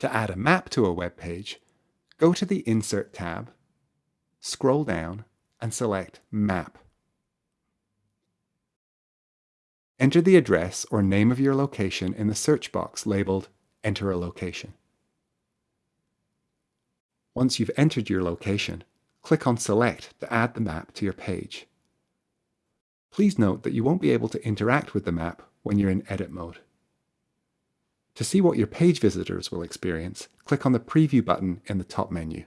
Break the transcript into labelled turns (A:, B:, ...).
A: To add a map to a web page, go to the Insert tab, scroll down and select Map. Enter the address or name of your location in the search box labeled Enter a Location. Once you've entered your location, click on Select to add the map to your page. Please note that you won't be able to interact with the map when you're in edit mode. To see what your page visitors will experience, click on the Preview button in the top menu.